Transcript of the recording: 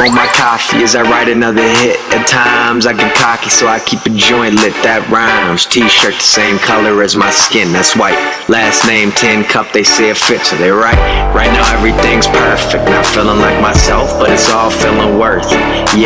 on my coffee as I write another hit. At times I get cocky, so I keep a joint lit that rhymes. T-shirt the same color as my skin, that's white. Last name Tin Cup, they say it fits, so they right. Right now everything's perfect, not feeling like myself, but it's all feeling worth. Yeah.